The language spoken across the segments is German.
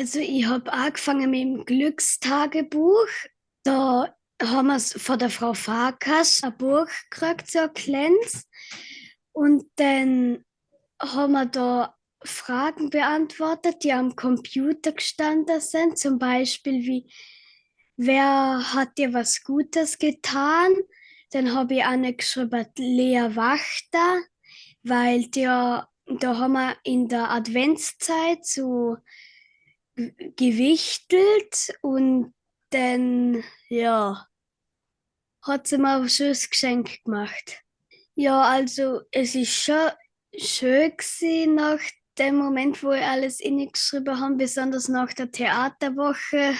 Also ich habe angefangen mit dem Glückstagebuch. Da haben wir von der Frau Farkas ein Buch gekriegt, so ein kleines. Und dann haben wir da Fragen beantwortet, die am Computer gestanden sind. Zum Beispiel wie, wer hat dir was Gutes getan? Dann habe ich eine geschrieben, Lea Wachter, weil der, da haben wir in der Adventszeit so gewichtelt und dann, ja, hat sie mir ein schönes Geschenk gemacht. Ja, also es ist schon schön gewesen nach dem Moment, wo ich alles geschrieben habe, besonders nach der Theaterwoche,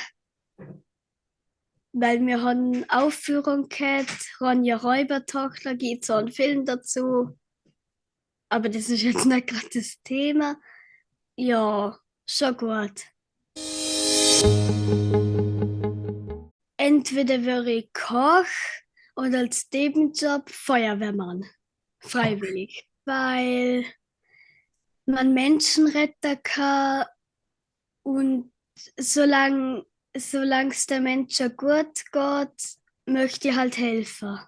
weil wir haben Aufführung gehabt, Ronja Räubertochter, gibt so einen Film dazu. Aber das ist jetzt nicht gerade das Thema. Ja, schon gut. Entweder wäre ich Koch oder als Nebenjob Feuerwehrmann. Freiwillig. Weil man Menschen retten kann und solange es der Menschen gut geht, möchte ich halt helfen.